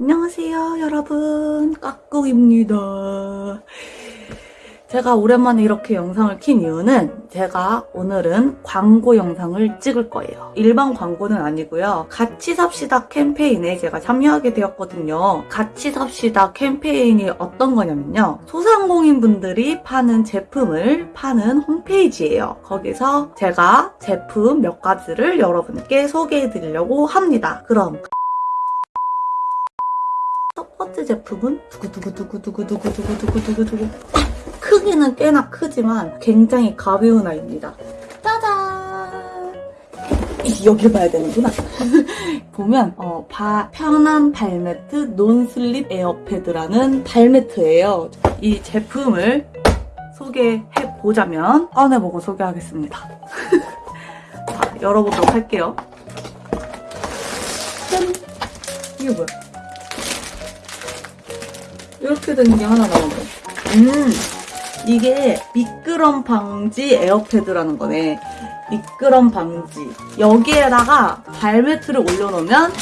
안녕하세요 여러분 까꿍입니다 제가 오랜만에 이렇게 영상을 킨 이유는 제가 오늘은 광고 영상을 찍을 거예요. 일반 광고는 아니고요. 같이 삽시다 캠페인에 제가 참여하게 되었거든요. 같이 삽시다 캠페인이 어떤 거냐면요. 소상공인 분들이 파는 제품을 파는 홈페이지예요. 거기서 제가 제품 몇 가지를 여러분께 소개해 드리려고 합니다. 그럼 첫 번째 제품은 두구두구두구두구두구두구두구두구 크기는 꽤나 크지만 굉장히 가벼운 아이입니다. 짜잔! 이, 여기 봐야 되는구나. 보면 어, 바, 편한 발매트 논슬립 에어패드라는 발매트예요. 이 제품을 소개해 보자면 꺼내보고 소개하겠습니다. 자, 열어보도록 할게요. 짠! 이게 뭐야? 이렇게 된 게 하나 나오네. 음, 이게 미끄럼 방지 에어패드라는 거네. 미끄럼 방지. 여기에다가 발매트를 올려놓으면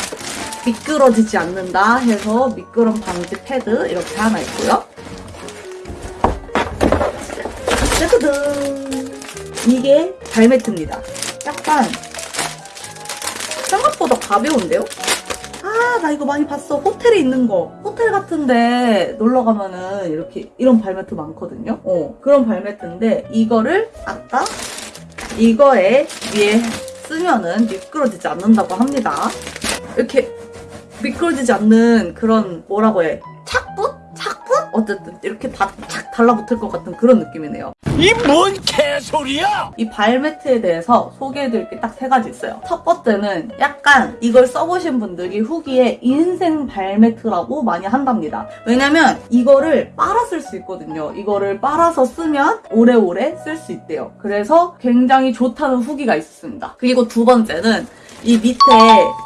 미끄러지지 않는다 해서 미끄럼 방지 패드 이렇게 하나 있고요. 짜자잔! 이게 발매트입니다. 약간 생각보다 가벼운데요? 아, 나 이거 많이 봤어. 호텔에 있는 거. 호텔 같은데 놀러 가면은 이렇게 이런 발매트 많거든요. 어, 그런 발매트인데 이거를 아까 이거에 위에 쓰면은 미끄러지지 않는다고 합니다. 이렇게 미끄러지지 않는 그런 뭐라고 해? 착붙? 어쨌든 이렇게 다 착 달라붙을 것 같은 그런 느낌이네요. 이 뭔 개소리야! 이 발매트에 대해서 소개해드릴 게 딱 세 가지 있어요. 첫 번째는 약간 이걸 써보신 분들이 후기에 인생 발매트라고 많이 한답니다. 왜냐면 이거를 빨아 쓸 수 있거든요. 이거를 빨아서 쓰면 오래오래 쓸 수 있대요. 그래서 굉장히 좋다는 후기가 있었습니다. 그리고 두 번째는 이 밑에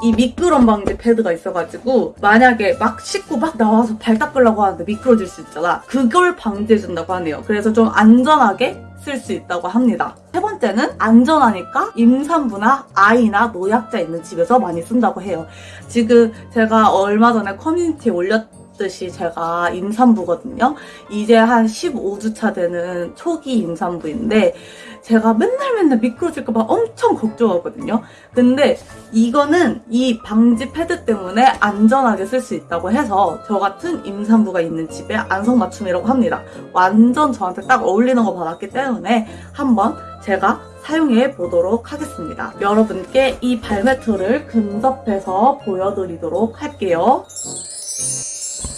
이 미끄럼 방지 패드가 있어가지고 만약에 막 씻고 막 나와서 발 닦으려고 하는데 미끄러질 수 있잖아. 그걸 방지해준다고 하네요. 그래서 좀 안전하게 쓸 수 있다고 합니다. 세 번째는 안전하니까 임산부나 아이나 노약자 있는 집에서 많이 쓴다고 해요. 지금 제가 얼마 전에 커뮤니티에 올렸 듯이 제가 임산부거든요. 이제 한 15주차 되는 초기 임산부인데 제가 맨날 맨날 미끄러질까봐 엄청 걱정하거든요. 근데 이거는 이 방지 패드 때문에 안전하게 쓸 수 있다고 해서 저 같은 임산부가 있는 집에 안성맞춤이라고 합니다. 완전 저한테 딱 어울리는 거 받았기 때문에 한번 제가 사용해 보도록 하겠습니다. 여러분께 이 발매트를 근접해서 보여드리도록 할게요.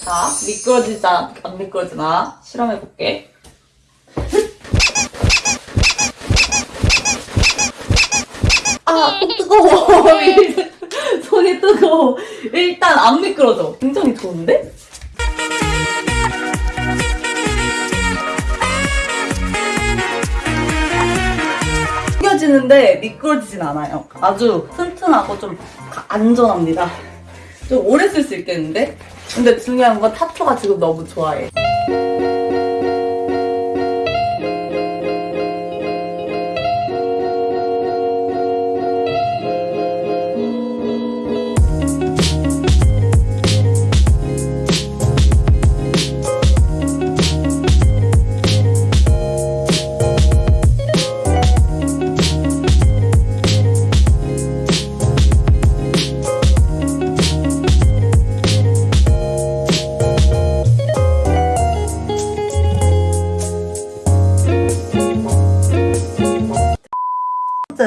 자, 미끄러지자, 안 미끄러지나 실험해볼게. 아, 어, 뜨거워. 손이 뜨거워. 일단 안 미끄러져. 굉장히 좋은데? 튕겨지는데 미끄러지진 않아요. 아주 튼튼하고 좀 가- 안전합니다. 좀 오래 쓸 수 있겠는데? 근데 중요한 건 타투가 지금 너무 좋아해.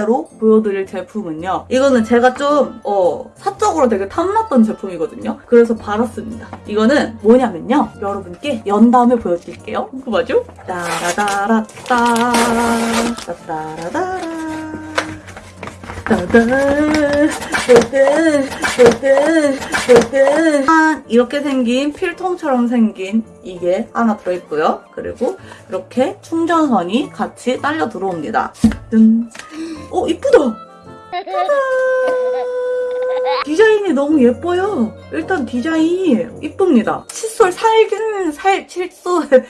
번째로 보여드릴 제품은요. 이거는 제가 좀, 어, 사적으로 되게 탐났던 제품이거든요. 그래서 받았습니다. 이거는 뭐냐면요. 여러분께 연 다음에 보여드릴게요. 궁금하죠? 따라다라따, 따라다라 이렇게 생긴 필통처럼 생긴 이게 하나 들어있고요. 그리고 이렇게 충전선이 같이 딸려 들어옵니다. 짠. 어, 이쁘다! 디자인이 너무 예뻐요. 일단 디자인이 이쁩니다. 칫솔 살긴 살, 칫솔.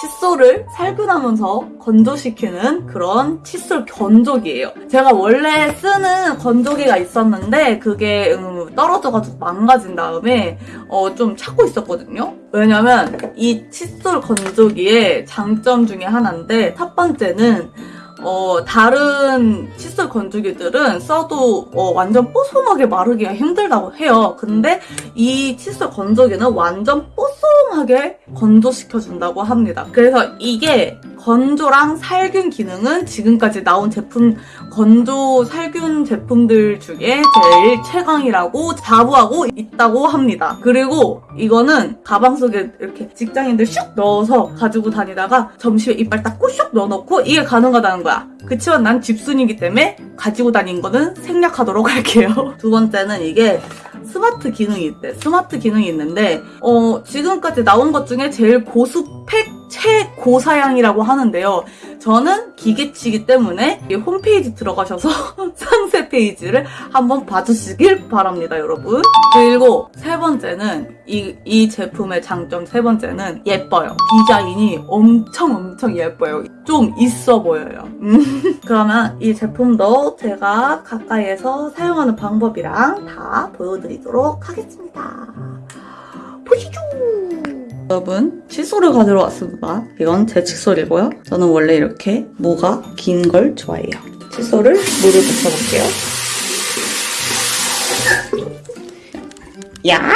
칫솔을 살균하면서 건조시키는 그런 칫솔 건조기예요. 제가 원래 쓰는 건조기가 있었는데 그게 음, 떨어져가지고 망가진 다음에 어, 좀 찾고 있었거든요. 왜냐면 이 칫솔 건조기의 장점 중에 하나인데 첫 번째는 어, 다른 칫솔 건조기들은 써도 어, 완전 뽀송하게 마르기가 힘들다고 해요. 근데 이 칫솔 건조기는 완전 뽀송하게 건조시켜준다고 합니다. 그래서 이게 건조랑 살균 기능은 지금까지 나온 제품, 건조 살균 제품들 중에 제일 최강이라고 자부하고 있다고 합니다. 그리고 이거는 가방 속에 이렇게 직장인들 슉 넣어서 가지고 다니다가 점심에 이빨 닦고 슉 넣어놓고 이게 가능하다는 거 야. 그치만 난 집순이기 때문에 가지고 다닌 거는 생략하도록 할게요. 두 번째는 이게 스마트 기능이 있대. 스마트 기능이 있는데, 어, 지금까지 나온 것 중에 제일 고스펙 최고사양이라고 하는데요. 저는 기계치기 때문에 이 홈페이지 들어가셔서 상세 페이지를 한번 봐주시길 바랍니다, 여러분. 그리고 세 번째는 이, 이 제품의 장점 세 번째는 예뻐요. 디자인이 엄청 엄청 예뻐요. 좀 있어 보여요. 음. 그러면 이 제품도 제가 가까이에서 사용하는 방법이랑 다 보여드리도록 하겠습니다. 보시죠! 여러분, 칫솔을 가지러 왔습니다. 이건 제 칫솔이고요. 저는 원래 이렇게 모가 긴 걸 좋아해요. 칫솔을 물을 붙여볼게요. 야!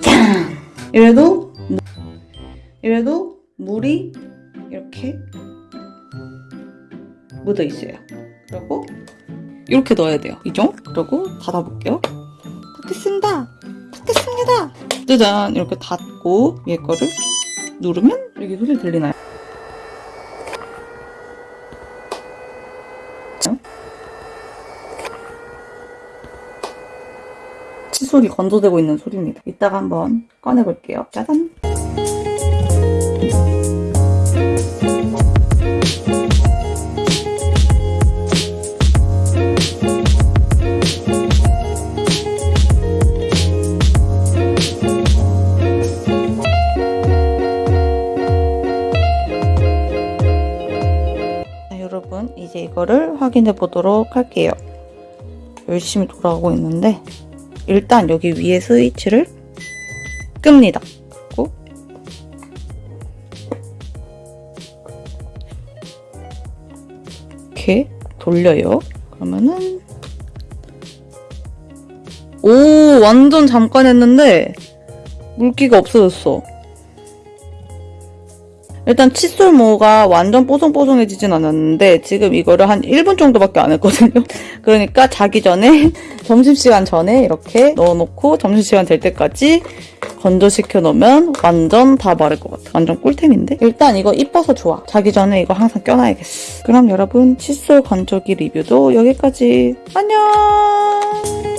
짠! 이래도, 무- 이래도 물이 이렇게 묻어 있어요. 그리고 이렇게 넣어야 돼요. 이죠? 그리고 닫아볼게요. 닫겠습니다. 닫겠습니다. 짜잔 이렇게 닫 고 위에 거를 누르면 여기 소리 들리나요? 칫솔이 건조되고 있는 소리입니다. 이따가 한번 꺼내볼게요. 짜잔! 이거를 확인해 보도록 할게요. 열심히 돌아가고 있는데 일단 여기 위에 스위치를 끕니다. 그리고 이렇게 돌려요. 그러면은 오 완전 잠깐 했는데 물기가 없어졌어. 일단 칫솔모가 완전 뽀송뽀송해지진 않았는데 지금 이거를 한 1분 정도밖에 안 했거든요. 그러니까 자기 전에 점심시간 전에 이렇게 넣어놓고 점심시간 될 때까지 건조시켜 놓으면 완전 다 마를 것 같아. 완전 꿀템인데? 일단 이거 이뻐서 좋아. 자기 전에 이거 항상 껴놔야겠어. 그럼 여러분 칫솔 건조기 리뷰도 여기까지. 안녕!